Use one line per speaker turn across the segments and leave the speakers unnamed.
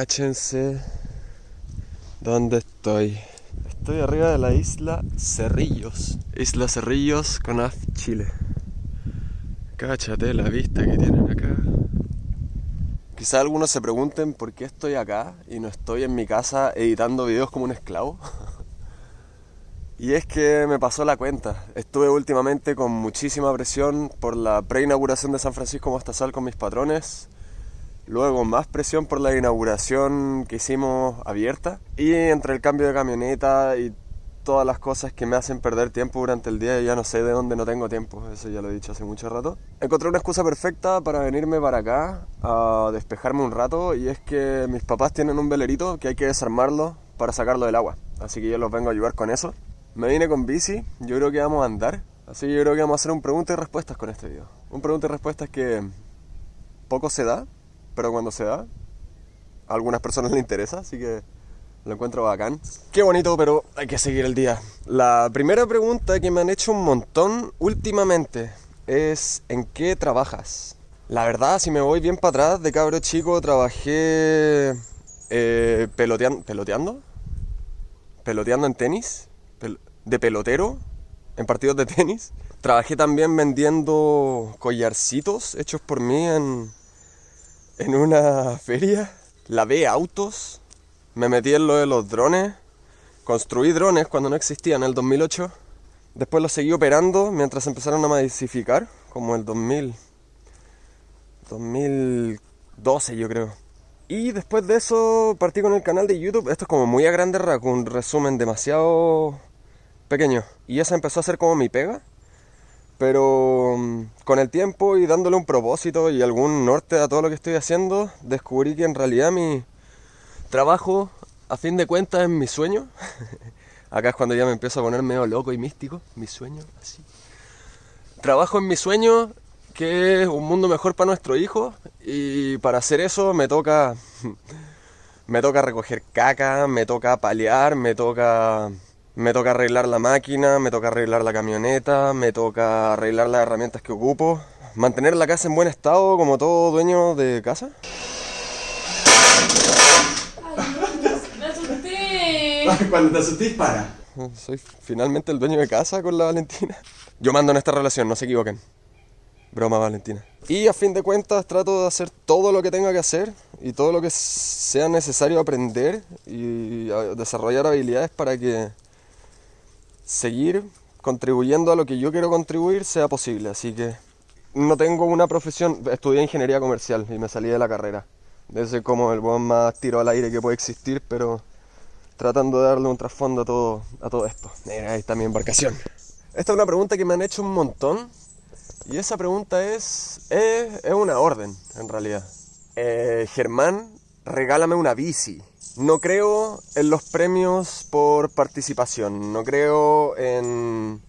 Cáchense dónde estoy. Estoy arriba de la isla Cerrillos. Isla Cerrillos, Conaf, Chile. Cáchate la vista que tienen acá. Quizá algunos se pregunten por qué estoy acá y no estoy en mi casa editando videos como un esclavo. y es que me pasó la cuenta. Estuve últimamente con muchísima presión por la preinauguración de San Francisco Mostazal con mis patrones Luego más presión por la inauguración que hicimos abierta. Y entre el cambio de camioneta y todas las cosas que me hacen perder tiempo durante el día ya no sé de dónde no tengo tiempo, eso ya lo he dicho hace mucho rato. Encontré una excusa perfecta para venirme para acá a despejarme un rato y es que mis papás tienen un velerito que hay que desarmarlo para sacarlo del agua, así que yo los vengo a ayudar con eso. Me vine con bici, yo creo que vamos a andar, así que yo creo que vamos a hacer un pregunta y respuestas con este video. Un pregunta y respuestas que poco se da, pero cuando se da, a algunas personas le interesa, así que lo encuentro bacán. Qué bonito, pero hay que seguir el día. La primera pregunta que me han hecho un montón últimamente es ¿en qué trabajas? La verdad, si me voy bien para atrás, de cabro chico trabajé eh, peloteando, peloteando, peloteando en tenis, de pelotero, en partidos de tenis. Trabajé también vendiendo collarcitos hechos por mí en, en una feria, lavé autos, me metí en lo de los drones, construí drones cuando no existían en el 2008, después los seguí operando mientras empezaron a masificar, como el 2000, 2012 yo creo. Y después de eso partí con el canal de YouTube, esto es como muy a grande raco, un resumen demasiado pequeño. Y esa empezó a ser como mi pega. Pero mm, con el tiempo y dándole un propósito y algún norte a todo lo que estoy haciendo, descubrí que en realidad mi trabajo, a fin de cuentas, es mi sueño. Acá es cuando ya me empiezo a poner medio loco y místico, mi sueño, así. Trabajo en mi sueño, que es un mundo mejor para nuestro hijo, y para hacer eso me toca, me toca recoger caca, me toca paliar, me toca me toca arreglar la máquina, me toca arreglar la camioneta, me toca arreglar las herramientas que ocupo, mantener la casa en buen estado como todo dueño de casa. Cuando te asusté, para. Soy finalmente el dueño de casa con la Valentina. Yo mando en esta relación, no se equivoquen. Broma, Valentina. Y a fin de cuentas trato de hacer todo lo que tenga que hacer y todo lo que sea necesario aprender y desarrollar habilidades para que seguir contribuyendo a lo que yo quiero contribuir sea posible. Así que no tengo una profesión, estudié ingeniería comercial y me salí de la carrera. Desde como el buen más tiro al aire que puede existir, pero tratando de darle un trasfondo a todo, a todo esto. Mira, ahí está mi embarcación. Esta es una pregunta que me han hecho un montón y esa pregunta es, es, una orden en realidad. Eh, Germán, regálame una bici. No creo en los premios por participación, no creo en,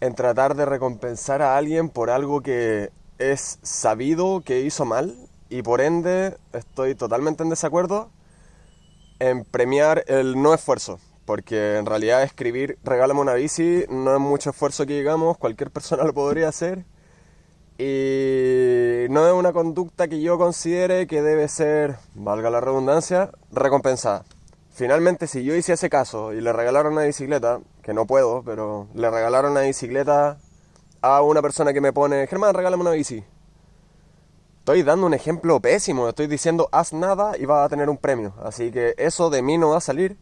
en tratar de recompensar a alguien por algo que es sabido que hizo mal y por ende estoy totalmente en desacuerdo en premiar el no esfuerzo, porque en realidad escribir regálame una bici no es mucho esfuerzo que digamos, cualquier persona lo podría hacer y no es una conducta que yo considere que debe ser, valga la redundancia, recompensada. Finalmente, si yo hice ese caso y le regalaron una bicicleta, que no puedo, pero le regalaron una bicicleta a una persona que me pone, Germán, regálame una bici. Estoy dando un ejemplo pésimo, estoy diciendo haz nada y vas a tener un premio. Así que eso de mí no va a salir.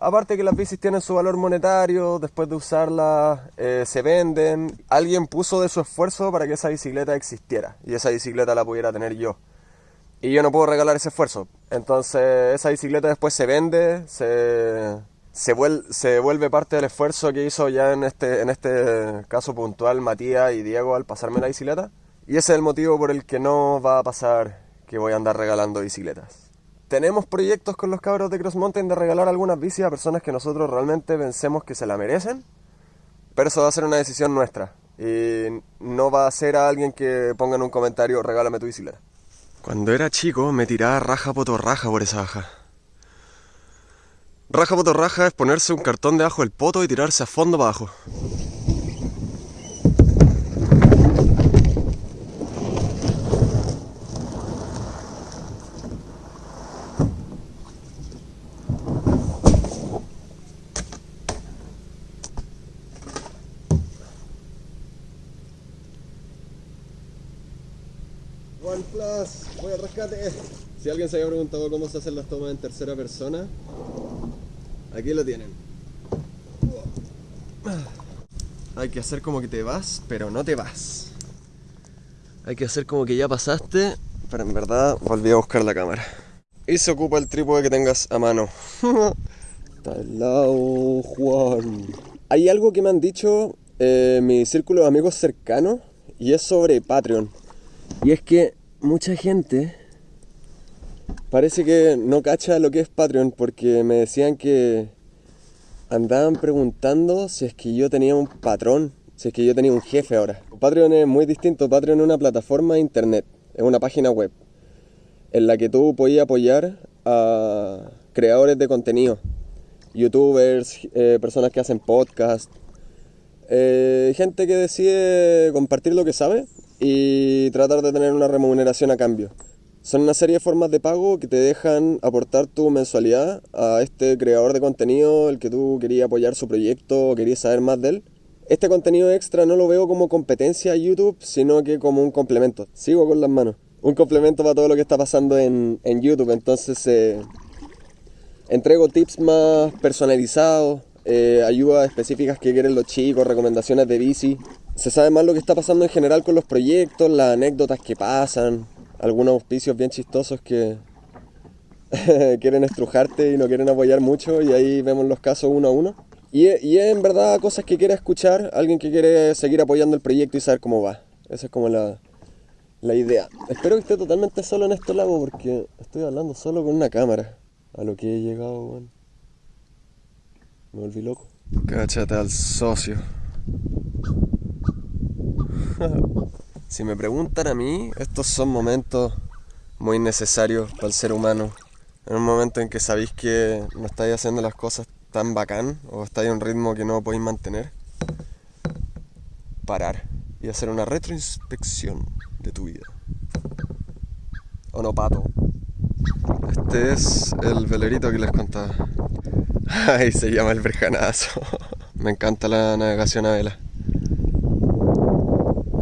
Aparte que las bicis tienen su valor monetario, después de usarlas eh, se venden. Alguien puso de su esfuerzo para que esa bicicleta existiera y esa bicicleta la pudiera tener yo. Y yo no puedo regalar ese esfuerzo. Entonces esa bicicleta después se vende, se, se, vuelve, parte del esfuerzo que hizo ya en este, en este caso puntual Matías y Diego al pasarme la bicicleta. Y ese es el motivo por el que no va a pasar que voy a andar regalando bicicletas tenemos proyectos con los cabros de Cross Mountain de regalar algunas bicis a personas que nosotros realmente pensemos que se la merecen, pero eso va a ser una decisión nuestra y no va a ser a alguien que ponga en un comentario regálame tu bicicleta. Cuando era chico me tiraba raja potorraja por esa baja. Raja potorraja es ponerse un cartón debajo del poto y tirarse a fondo para abajo. One Plus, voy al rescate. Si alguien se había preguntado cómo se hacen las tomas en tercera persona, aquí lo tienen. Hay que hacer como que te vas, pero no te vas. Hay que hacer como que ya pasaste, pero en verdad volví a buscar la cámara. Y se ocupa el trípode que tengas a mano. Está al lado, Juan. Hay algo que me han dicho eh, mi círculo de amigos cercanos y es sobre Patreon. Y es que mucha gente parece que no cacha lo que es Patreon porque me decían que andaban preguntando si es que yo tenía un patrón, si es que yo tenía un jefe ahora. Patreon es muy distinto, Patreon es una plataforma de internet, es una página web en la que tú podías apoyar a creadores de contenido, youtubers, eh, personas que hacen podcast, eh, gente que decide compartir lo que sabe y tratar de tener una remuneración a cambio. Son una serie de formas de pago que te dejan aportar tu mensualidad a este creador de contenido, el que tú querías apoyar su proyecto o querías saber más de él. Este contenido extra no lo veo como competencia a YouTube, sino que como un complemento. Sigo con las manos. Un complemento para todo lo que está pasando en, en YouTube. Entonces eh, entrego tips más personalizados, eh, ayudas específicas que quieren los chicos, recomendaciones de bici. Se sabe más lo que está pasando en general con los proyectos, las anécdotas que pasan, algunos auspicios bien chistosos que quieren estrujarte y no quieren apoyar mucho y ahí vemos los casos uno a uno. Y, en verdad cosas que quiere escuchar alguien que quiere seguir apoyando el proyecto y saber cómo va. Esa es como la, la idea. Espero que esté totalmente solo en este lago porque estoy hablando solo con una cámara. A lo que he llegado, bueno. Me volví loco. Cáchate al socio. Si me preguntan a mí, estos son momentos muy necesarios para el ser humano. En un momento en que sabéis que no estáis haciendo las cosas tan bacán o estáis a un ritmo que no podéis mantener, parar y hacer una retroinspección de tu vida. ¿O no, pato? Este es el velerito que les contaba. Ay, se llama el Verjanazo. Me encanta la navegación a vela.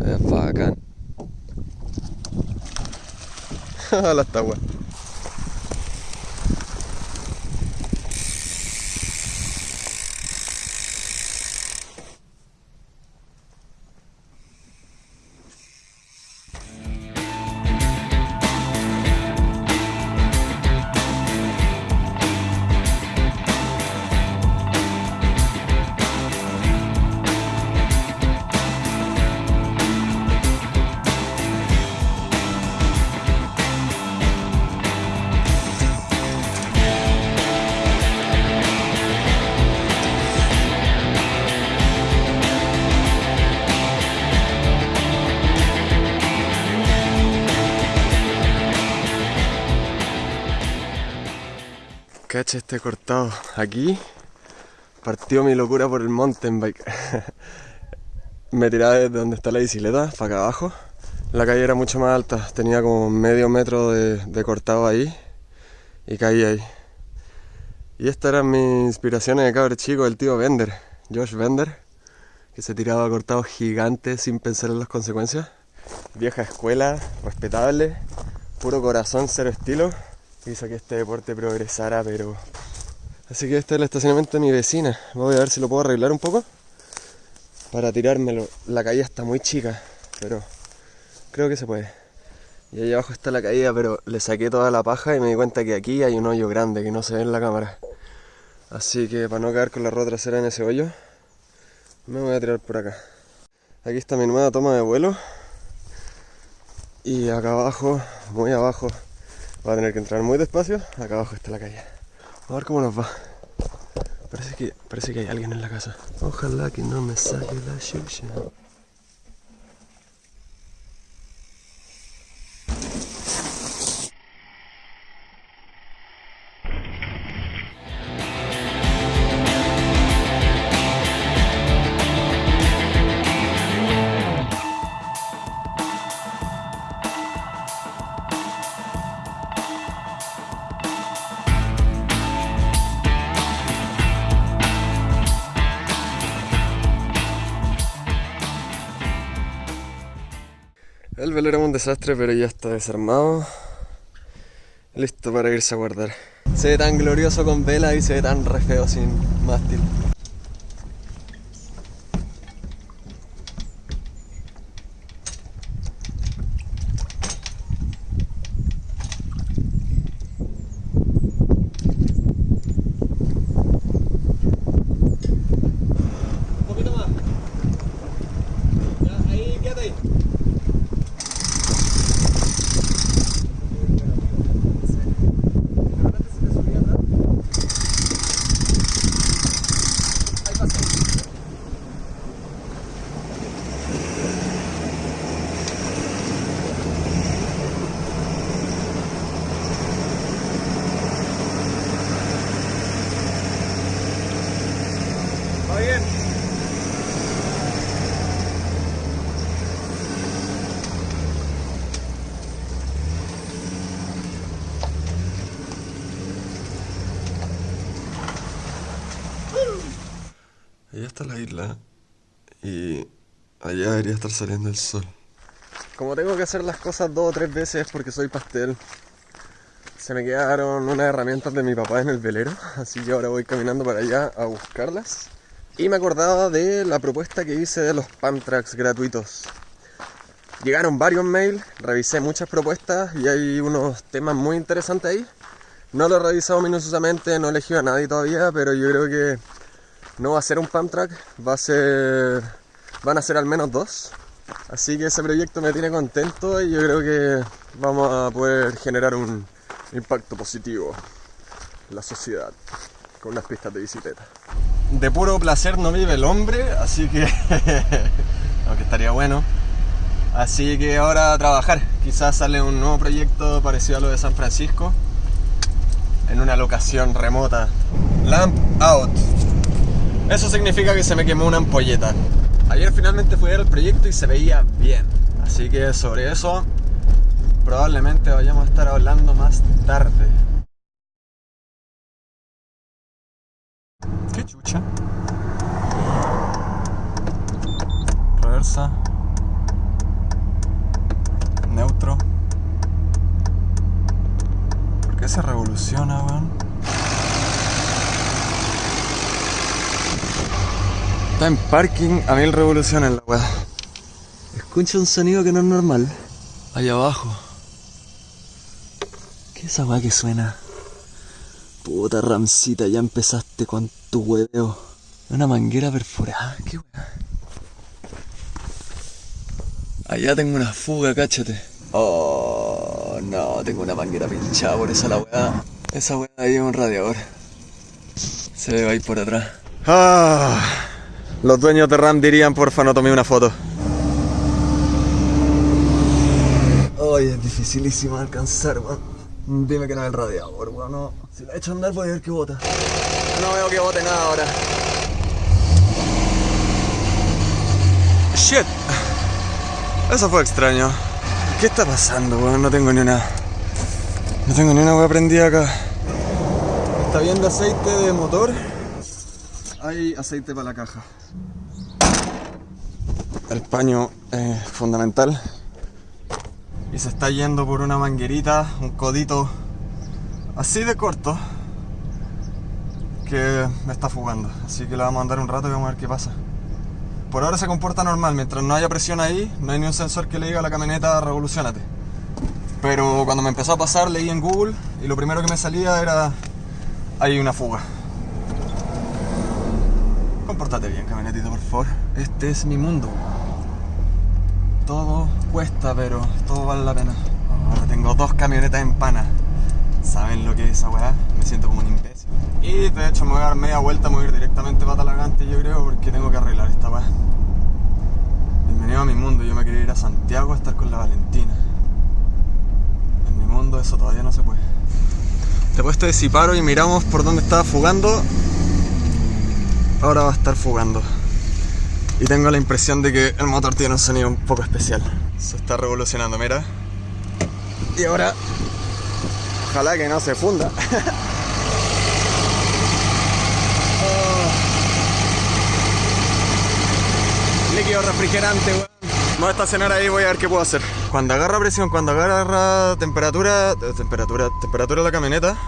Es bacán. Las taguas. Este cortado. Aquí partió mi locura por el mountain bike. Me tiraba desde donde está la bicicleta, para acá abajo. La calle era mucho más alta, tenía como medio metro de, cortado ahí y caí ahí. Y estas eran mis inspiraciones de cabrón chico, el tío Bender, Josh Bender, que se tiraba cortados gigantes sin pensar en las consecuencias. Vieja escuela, respetable, puro corazón, cero estilo hizo que este deporte progresara, pero... Así que este es el estacionamiento de mi vecina. Voy a ver si lo puedo arreglar un poco para tirármelo. La caída está muy chica, pero creo que se puede. Y ahí abajo está la caída, pero le saqué toda la paja y me di cuenta que aquí hay un hoyo grande que no se ve en la cámara. Así que para no caer con la rueda trasera en ese hoyo, me voy a tirar por acá. Aquí está mi nueva toma de vuelo. Y acá abajo, muy abajo, Va a tener que entrar muy despacio. Acá abajo está la calle. A ver cómo nos va. Parece que, parece que hay alguien en la casa. Ojalá que no me saque la chucha. Desastre, pero ya está desarmado. Listo para irse a guardar. Se ve tan glorioso con vela y se ve tan re feo sin mástil. Allá debería estar saliendo el sol. Como tengo que hacer las cosas dos o tres veces porque soy pastel, se me quedaron unas herramientas de mi papá en el velero, así que ahora voy caminando para allá a buscarlas. Y me acordaba de la propuesta que hice de los pump tracks gratuitos. Llegaron varios mails, revisé muchas propuestas y hay unos temas muy interesantes ahí. No lo he revisado minuciosamente, no he elegido a nadie todavía, pero yo creo que no va a ser un pump track, va a ser. Van a ser al menos dos. Así que ese proyecto me tiene contento y yo creo que vamos a poder generar un impacto positivo en la sociedad con unas pistas de bicicleta. De puro placer no vive el hombre, así que. aunque estaría bueno. Así que ahora a trabajar. Quizás sale un nuevo proyecto parecido a lo de San Francisco. En una locación remota. Lamp out. Eso significa que se me quemó una ampolleta. Ayer finalmente fui a ver el proyecto y se veía bien. Así que sobre eso probablemente vayamos a estar hablando más tarde. Qué chucha. Reversa. Neutro. ¿Por qué se revoluciona, weón? Está en parking, a mil revoluciones la weá. Escucha un sonido que no es normal. Allá abajo. ¿Qué es esa weá que suena? Puta Ramcita, ya empezaste con tu hueveo. Una manguera perforada, qué weá. Allá tengo una fuga, cáchate. Oh, no, tengo una manguera pinchada por esa la weá. Esa weá ahí es un radiador. Se ve ahí por atrás. Ah, los dueños de RAM dirían, porfa, no tomé una foto. Ay, es dificilísimo alcanzar, weón. Dime que no es el radiador, weón. No. Si la echo a andar, voy a ver que bota. No veo que bote nada ahora. Shit. Eso fue extraño. ¿Qué está pasando, weón? No tengo ni una. No tengo ni una weá prendida acá. ¿Está viendo aceite de motor? Hay aceite para la caja. El paño es fundamental. Y se está yendo por una manguerita, un codito así de corto que me está fugando. Así que le vamos a andar un rato y vamos a ver qué pasa. Por ahora se comporta normal, mientras no haya presión ahí, no hay ni un sensor que le diga a la camioneta revolucionate. Pero cuando me empezó a pasar leí en Google y lo primero que me salía era hay una fuga. Compórtate bien, camionetito, por favor. Este es mi mundo. Todo cuesta, pero todo vale la pena. Ahora tengo dos camionetas en pana. ¿Saben lo que es esa weá? Me siento como un imbécil. Y de hecho me voy a dar media vuelta, me voy a ir directamente para Talagante yo creo, porque tengo que arreglar esta weá. Bienvenido a mi mundo, yo me quería ir a Santiago a estar con la Valentina. En mi mundo eso todavía no se puede. Después de si paro y miramos por dónde estaba fugando, ahora va a estar fugando. Y tengo la impresión de que el motor tiene un sonido un poco especial. Se está revolucionando, mira. Y ahora, ojalá que no se funda. Oh. Líquido refrigerante, weón. Me voy a estacionar ahí voy a ver qué puedo hacer. Cuando agarra presión, cuando agarra temperatura, eh, temperatura, temperatura de la camioneta,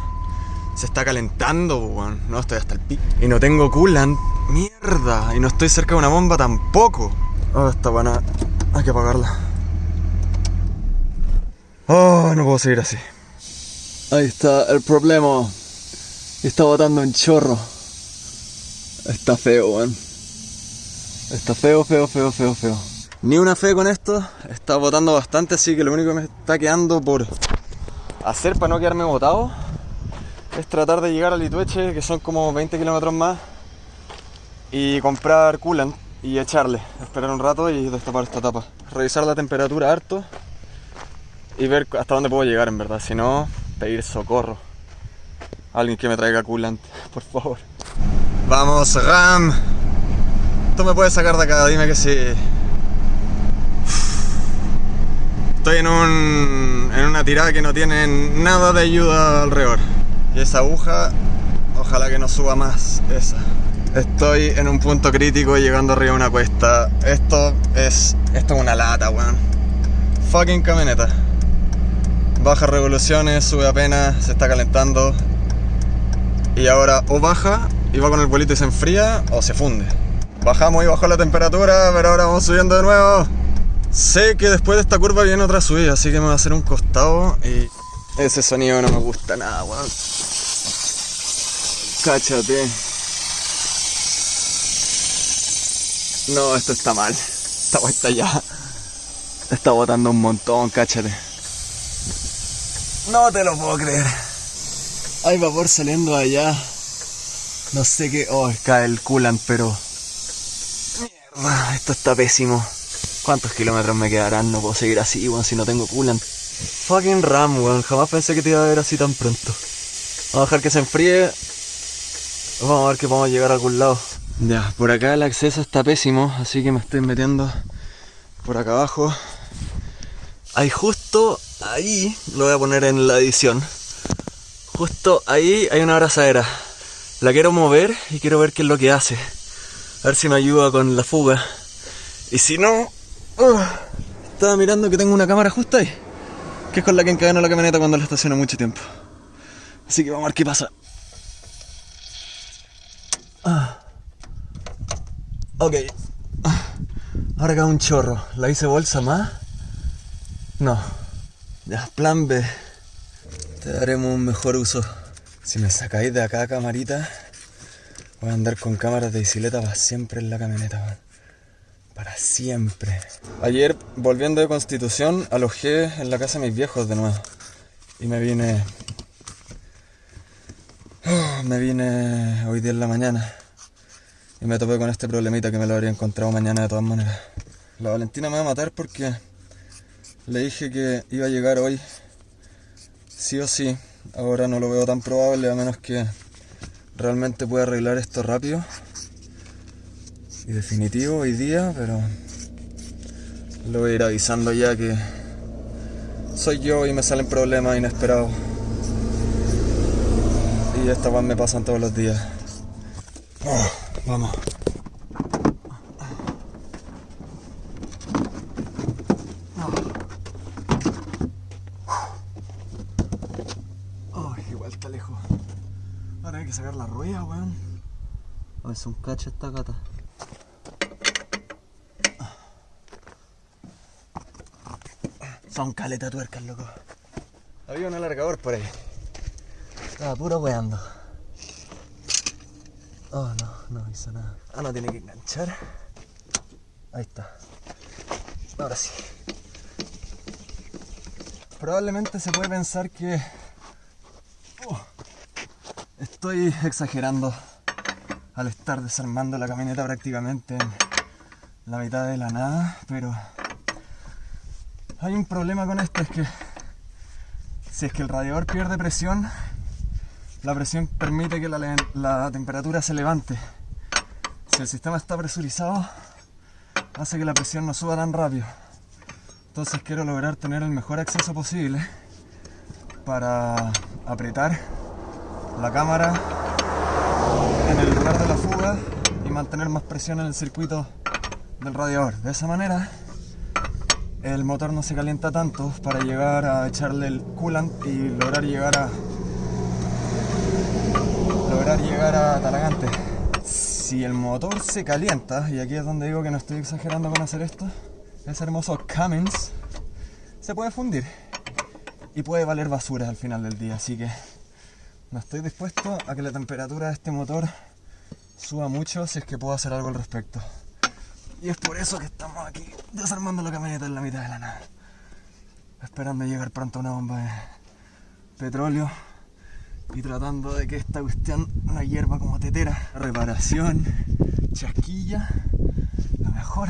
se está calentando, weón. No, estoy hasta el pico. Y no tengo coolant. Mierda. Y no estoy cerca de una bomba tampoco. Oh, está buena. Hay que apagarla. Oh, no puedo seguir así. Ahí está el problema. Está botando un chorro. Está feo, weón. Está feo, feo, feo, feo, feo. Ni una fe con esto. Está botando bastante, así que lo único que me está quedando por hacer para no quedarme botado es tratar de llegar a Litueche, que son como 20 kilómetros más, y comprar coolant y echarle. Esperar un rato y destapar esta tapa. Revisar la temperatura harto y ver hasta dónde puedo llegar en verdad. Si no, pedir socorro. Alguien que me traiga coolant, por favor. Vamos, Ram. Tú me puedes sacar de acá, dime que sí. Estoy en, un, en una tirada que no tiene nada de ayuda alrededor. Y esa aguja, ojalá que no suba más esa. Estoy en un punto crítico llegando arriba de una cuesta. Esto es. Esto es una lata, weón. Fucking camioneta. Baja revoluciones, sube apenas, se está calentando. Y ahora o baja y va con el bolito y se enfría o se funde. Bajamos y bajó la temperatura, pero ahora vamos subiendo de nuevo. Sé que después de esta curva viene otra subida, así que me va a hacer un costado y ese sonido no me gusta nada, weón. Cáchate. No, esto está mal. Esta vuelta ya está botando un montón, cáchate. No te lo puedo creer. Hay vapor saliendo de allá. No sé qué. Oh, cae el coolant, pero. Mierda, esto está pésimo. ¿Cuántos kilómetros me quedarán? No puedo seguir así, weón, si no tengo coolant. Fucking RAM, weón. Jamás pensé que te iba a ver así tan pronto. Vamos a dejar que se enfríe. Vamos a ver que podemos llegar a algún lado. Ya, por acá el acceso está pésimo, así que me estoy metiendo por acá abajo. Ahí justo ahí, lo voy a poner en la edición. Justo ahí hay una abrazadera. La quiero mover y quiero ver qué es lo que hace. A ver si me ayuda con la fuga. Y si no... ¡uh! estaba mirando que tengo una cámara justo ahí. Que es con la que encadeno la camioneta cuando la estaciono mucho tiempo. Así que vamos a ver qué pasa. Ah. Ok. Ah. Ahora acá un chorro. ¿La hice bolsa más? No. Ya, plan B. Te daremos un mejor uso. Si me sacáis de acá, camarita, voy a andar con cámaras de bicicleta para siempre en la camioneta. Para siempre. Ayer, volviendo de Constitución, alojé en la casa de mis viejos de nuevo. Y me vine. Me vine hoy día en la mañana. Y me topé con este problemita que me lo habría encontrado mañana de todas maneras. La Valentina me va a matar porque le dije que iba a llegar hoy. Sí o sí. Ahora no lo veo tan probable a menos que realmente pueda arreglar esto rápido. Y definitivo hoy día, pero lo voy a ir avisando ya que soy yo y me salen problemas inesperados. Y estas van me pasan todos los días. Oh, vamos. Oh, igual está lejos. Ahora hay que sacar la rueda, weón. A ver, es un cacho esta gata. Son caleta tuercas, loco. Había un alargador por ahí. Estaba puro weando. Oh, no, no hizo nada. Ah, no, tiene que enganchar. Ahí está. Ahora sí. Probablemente se puede pensar que Oh, estoy exagerando al estar desarmando la camioneta prácticamente en la mitad de la nada, pero hay un problema con esto, es que si es que el radiador pierde presión, la presión permite que la, la temperatura se levante. Si el sistema está presurizado, hace que la presión no suba tan rápido. Entonces quiero lograr tener el mejor acceso posible para apretar la cámara en el lugar de la fuga y mantener más presión en el circuito del radiador. De esa manera el motor no se calienta tanto para llegar a echarle el coolant y lograr llegar a lograr llegar a Talagante. Si el motor se calienta, y aquí es donde digo que no estoy exagerando con hacer esto, ese hermoso Cummins se puede fundir y puede valer basura al final del día, así que no estoy dispuesto a que la temperatura de este motor suba mucho si es que puedo hacer algo al respecto. Y es por eso que estamos aquí desarmando la camioneta en la mitad de la nada. Esperando llegar pronto a una bomba de petróleo y tratando de que esta cuestión no hierva como tetera. Reparación, chasquilla, lo mejor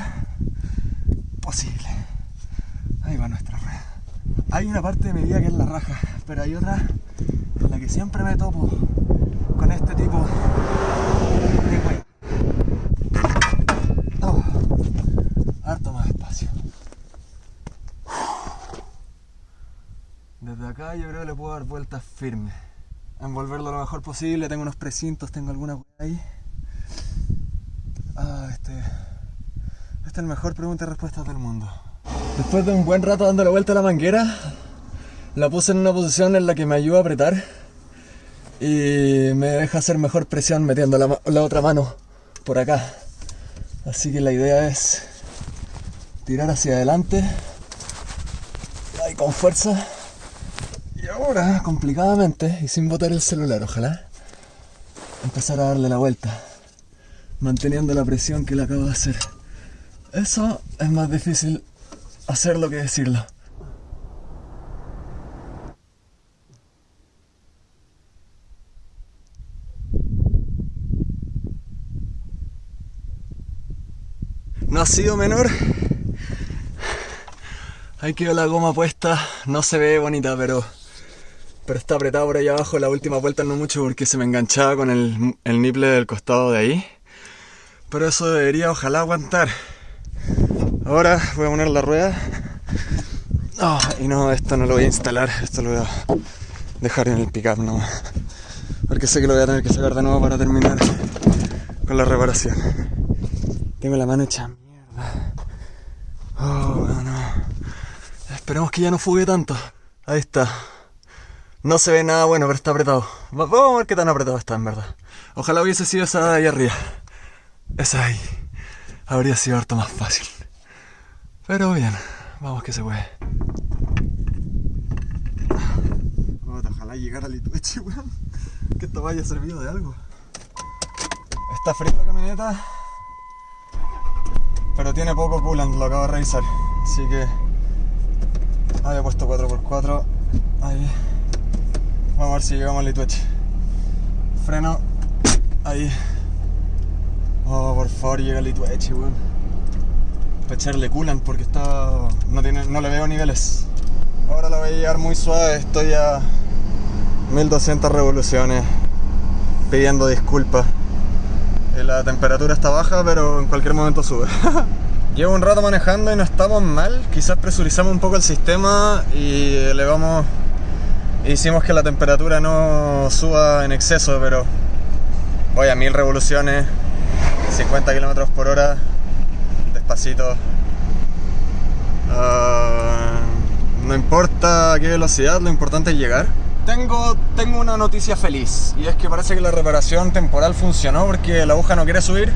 posible. Ahí va nuestra rueda. Hay una parte de mi vida que es la raja, pero hay otra en la que siempre me topo con este tipo de wea. Oh, harto más espacio. Desde acá yo creo que le dar vueltas firmes. Envolverlo lo mejor posible. Tengo unos precintos, tengo alguna ahí. Ah, este. Este es el mejor pregunta y respuesta del mundo. Después de un buen rato dando la vuelta a la manguera, la puse en una posición en la que me ayuda a apretar y me deja hacer mejor presión metiendo la, la otra mano por acá. Así que la idea es tirar hacia adelante, ahí con fuerza. Y ahora, complicadamente y sin botar el celular, ojalá, empezar a darle la vuelta, manteniendo la presión que le acabo de hacer. Eso es más difícil hacerlo que decirlo. No ha sido menor. Ahí quedó la goma puesta. No se ve bonita, pero, pero está apretado por ahí abajo. La última vuelta no mucho porque se me enganchaba con el, el del costado de ahí. Pero eso debería ojalá aguantar. Ahora voy a poner la rueda. Ah, y no, esto no lo voy a instalar. Esto lo voy a dejar en el pickup nomás. Porque sé que lo voy a tener que sacar de nuevo para terminar con la reparación. Tengo la mano hecha mierda. Oh, no. Esperemos que ya no fugue tanto. Ahí está. No se ve nada bueno, pero está apretado. Va- Vamos a ver qué tan apretado está, en verdad. Ojalá hubiese sido esa de ahí arriba. Esa ahí. Habría sido harto más fácil. Pero bien, vamos que se puede. Ojalá llegara a Lituechi, weón. Que esto vaya servido de algo. Está fría la camioneta. Pero tiene poco coolant, lo acabo de revisar. Así que. Había puesto 4x4. Ahí. Vamos a ver si llegamos a Lituechi. Freno. Ahí. Oh, por favor, llega a Lituechi, weón. Para echarle coolant porque está. No, tiene, no le veo niveles. Ahora lo voy a llevar muy suave. Estoy a 1200 revoluciones. Pidiendo disculpas. Eh, La temperatura está baja, pero en cualquier momento sube. Llevo un rato manejando y no estamos mal. Quizás presurizamos un poco el sistema y elevamos. Hicimos que la temperatura no suba en exceso, pero voy a 1000 revoluciones, 50 kilómetros por hora, despacito. Ah, no importa qué velocidad, lo importante es llegar. Tengo, tengo una noticia feliz y es que parece que la reparación temporal funcionó porque la aguja no quiere subir.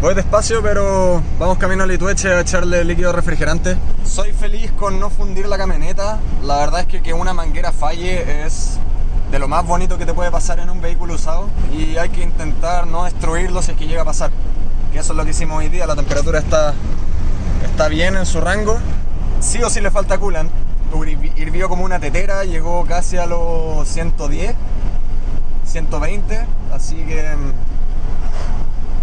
Voy despacio, pero vamos camino a Litueche a echarle líquido refrigerante. Soy feliz con no fundir la camioneta. La verdad es que que una manguera falle es de lo más bonito que te puede pasar en un vehículo usado y hay que intentar no destruirlo si es que llega a pasar. Que eso es lo que hicimos hoy día. La temperatura está, está bien en su rango. Sí o sí le falta coolant. Hirvi- Hirvió como una tetera, llegó casi a los 110, 120, así que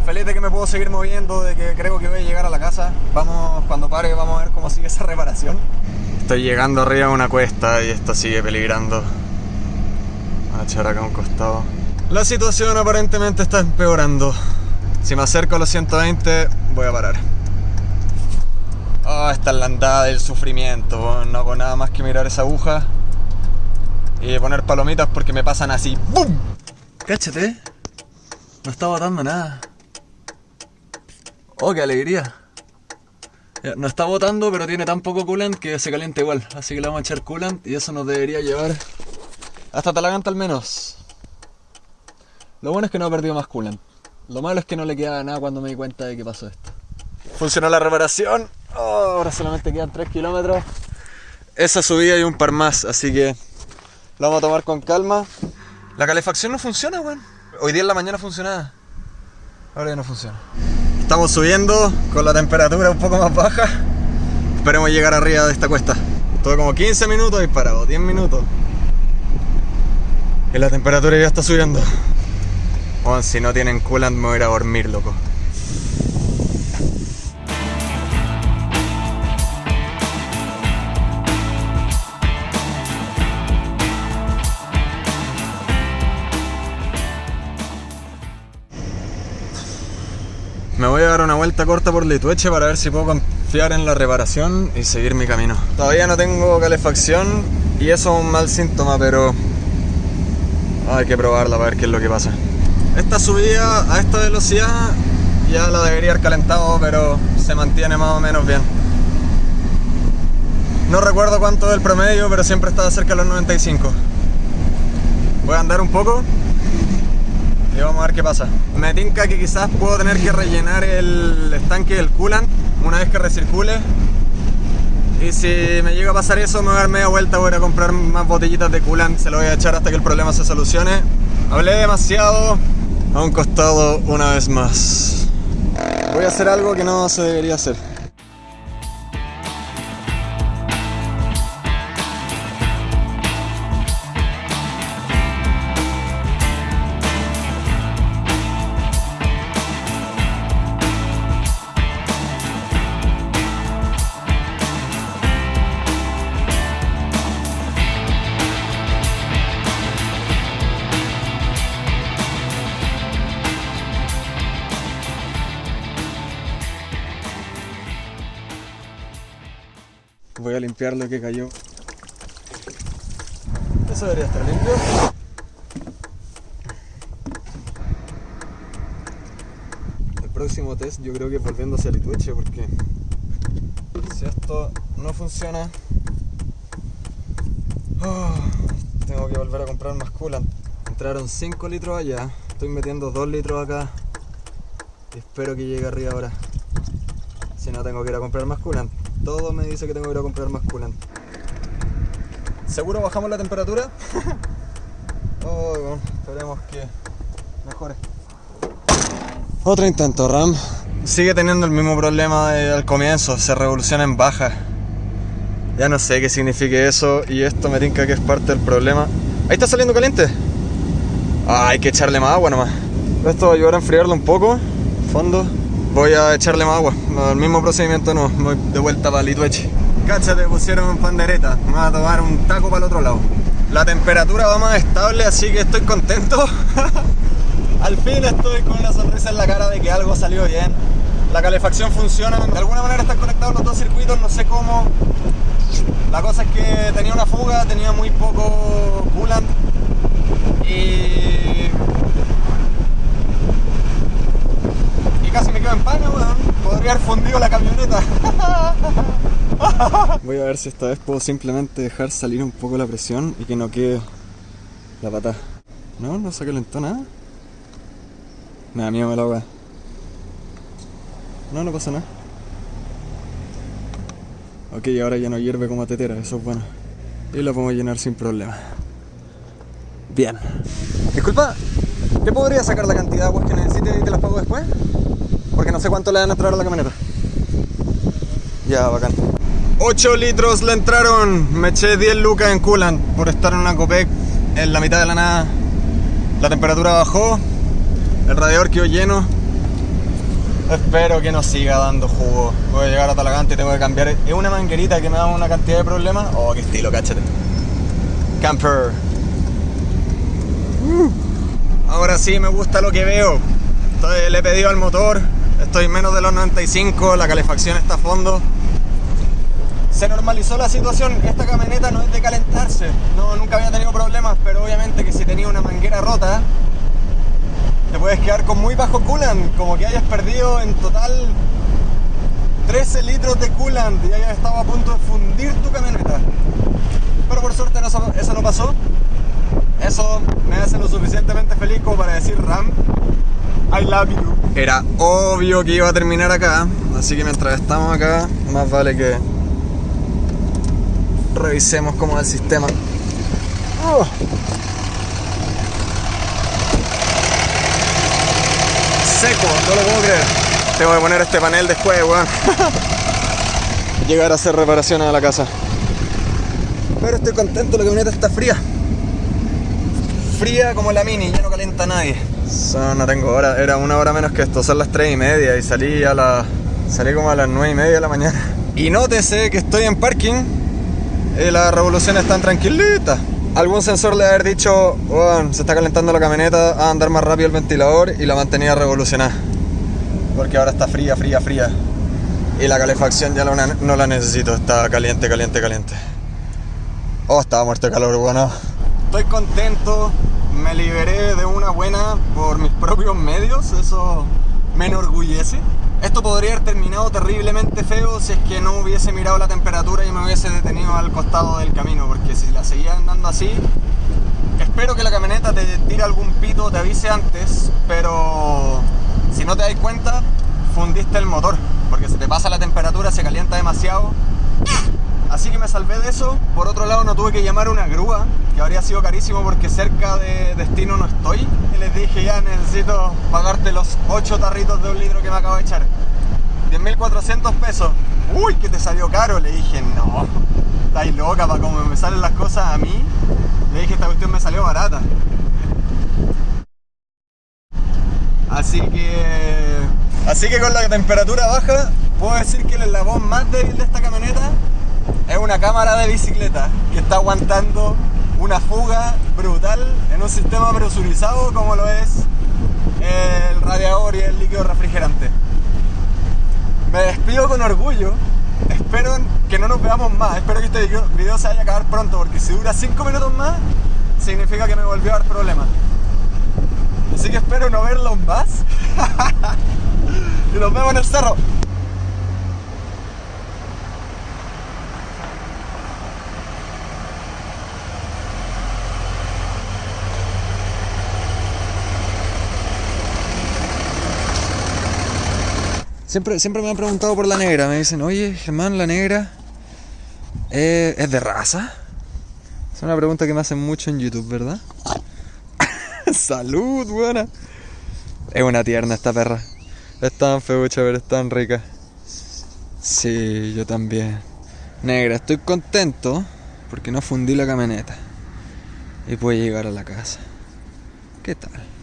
feliz de que me puedo seguir moviendo, de que creo que voy a llegar a la casa. Vamos, cuando pare, vamos a ver cómo sigue esa reparación. Estoy llegando arriba a una cuesta y esto sigue peligrando. Voy a echar acá a un costado. La situación aparentemente está empeorando. Si me acerco a los 120, voy a parar. Ah, esta es la andada del sufrimiento. No hago nada más que mirar esa aguja y poner palomitas porque me pasan así. ¡Bum! Cáchate. No está botando nada. Oh, qué alegría.
No está botando, pero tiene tan poco coolant que se calienta igual. Así que le vamos a echar coolant y eso nos debería llevar hasta Talaganta al menos. Lo bueno es que no ha perdido más coolant. Lo malo es que no le quedaba nada cuando me di cuenta de que pasó esto. Funcionó la reparación. Oh, ahora solamente quedan 3 kilómetros. Esa subida y un par más, así que lo vamos a tomar con calma. La calefacción no funciona, weón. Hoy día en la mañana funcionaba. Ahora ya no funciona. Estamos subiendo con la temperatura un poco más baja. Esperemos llegar arriba de esta cuesta. Todo como 15 minutos disparado, 10 minutos. Y la temperatura ya está subiendo. Weón, si no tienen coolant me voy a ir a dormir, loco. Me voy a dar una vuelta corta por Litueche para ver si puedo confiar en la reparación y seguir mi camino. Todavía no tengo calefacción y eso es un mal síntoma, pero hay que probarla para ver qué es lo que pasa. Esta subida a esta velocidad ya la debería haber calentado, pero se mantiene más o menos bien. No recuerdo cuánto es el promedio, pero siempre estaba cerca de los 95. Voy a andar un poco y vamos a ver qué pasa. Me tinca que quizás puedo tener que rellenar el estanque del coolant una vez que recircule. Y si me llega a pasar eso, me voy a dar media vuelta, voy a comprar más botellitas de coolant. Se lo voy a echar hasta que el problema se solucione. Hablé demasiado a un costado una vez más. Voy a hacer algo que no se debería hacer. Limpiar lo que cayó. Eso debería estar limpio. El próximo test yo creo que es volviendo hacia Litueche porque si esto no funciona oh, tengo que volver a comprar más coolant. Entraron 5 litros allá, estoy metiendo 2 litros acá y espero que llegue arriba ahora. Si no tengo que ir a comprar más coolant. Todo me dice que tengo que ir a comprar más coolant. ¿Seguro bajamos la temperatura? oh, bueno, esperemos que mejore. Otro intento, Ram. Sigue teniendo el mismo problema de- al comienzo, se revoluciona en baja. Ya no sé qué significa eso y esto me tinca que es parte del problema. Ahí está saliendo caliente. Ah, hay que echarle más agua nomás. Esto va a ayudar a enfriarlo un poco. Fondo. Voy a echarle más agua. El mismo procedimiento no. Voy de vuelta para Litueche. Cáchate, pusieron pandereta. Me voy a tomar un taco para el otro lado. La temperatura va más estable, así que estoy contento. Al fin estoy con una sonrisa en la cara de que algo salió bien. La calefacción funciona. De alguna manera están conectados los dos circuitos, no sé cómo. La cosa es que tenía una fuga, tenía muy poco coolant. Y casi me quedo en pana, weón. Podría haber fundido la camioneta. Voy a ver si esta vez puedo simplemente dejar salir un poco la presión y que no quede la pata. No, no se calentó nada. Me da miedo el agua. No, no pasa nada. Ok, ahora ya no hierve como tetera, eso es bueno. Y la podemos llenar sin problema. Bien. Disculpa, ¿te podría sacar la cantidad de aguas que necesite y te las pago después? Cuánto le van a entrar a la camioneta. Ya, bacán. 8 litros le entraron. Me eché 10 lucas en coolant por estar en una Copec en la mitad de la nada. La temperatura bajó. El radiador quedó lleno. Espero que no siga dando jugo. Voy a llegar a Talagante y tengo que cambiar. Es una manguerita que me da una cantidad de problemas. Oh, qué estilo, cáchate. Camper. Uh. Ahora sí me gusta lo que veo. Estoy- le he pedido al motor. Estoy menos de los 95. La calefacción está a fondo. Se normalizó la situación. Esta camioneta no es de calentarse. No, nunca había tenido problemas. Pero obviamente que si tenía una manguera rota, te puedes quedar con muy bajo coolant, como que hayas perdido en total 13 litros de coolant y ya estaba a punto de fundir tu camioneta. Pero por suerte eso no pasó. Eso me hace lo suficientemente feliz como para decir Ram, I love you. Era obvio que iba a terminar acá, así que mientras estamos acá, más vale que revisemos cómo va el sistema. Oh. Seco, no lo puedo creer. Tengo que poner este panel después, weón. Llegar a hacer reparaciones a la casa. Pero estoy contento, la camioneta está fría. Fría como la mini, ya no calienta nadie. No tengo hora, era una hora menos que esto, son las 3 y media y salí a las. salí como a las 9 y media de la mañana. Y nótese que estoy en parking y las revoluciones están tranquilitas. Algún sensor le haber dicho, "Weón, se está calentando la camioneta, a andar más rápido el ventilador y la mantenía revolucionada. Porque ahora está fría, fría, fría. Y la calefacción ya la- no la necesito, está caliente, caliente, caliente. Oh, estaba muerto de calor, bueno. Estoy contento, me liberé de una buena por mis propios medios, eso me enorgullece. Esto podría haber terminado terriblemente feo si es que no hubiese mirado la temperatura y me hubiese detenido al costado del camino, porque si la seguía andando así, espero que la camioneta te tire algún pito, te avise antes, pero si no te das cuenta, fundiste el motor, porque se te pasa la temperatura, se calienta demasiado Así que me salvé de eso. Por otro lado, no tuve que llamar una grúa, que habría sido carísimo porque cerca de destino no estoy. Y les dije, ya necesito pagarte los 8 tarritos de un litro que me acabo de echar. 10.400 pesos. Uy, que te salió caro. Le dije, no, estáis loca para como me salen las cosas a mí. Le dije, esta cuestión me salió barata. Así que. Así que con la temperatura baja, puedo decir que el eslabón más débil de esta camioneta es una cámara de bicicleta que está aguantando una fuga brutal en un sistema presurizado como lo es el radiador y el líquido refrigerante. Me despido con orgullo. Espero que no nos veamos más. Espero que este video- se vaya a acabar pronto porque si dura 5 minutos más, significa que me volvió a dar problemas. Así que espero no verlos más. y nos vemos en el cerro. Siempre, siempre me han preguntado por la negra. Me dicen, oye, Germán, la negra eh, es de raza. Es una pregunta que me hacen mucho en YouTube, ¿verdad? Salud, buena. Es una tierna esta perra. Es tan feucha, pero es tan rica. Sí, yo también. Negra, estoy contento porque no fundí la camioneta. Y pude llegar a la casa. ¿Qué tal?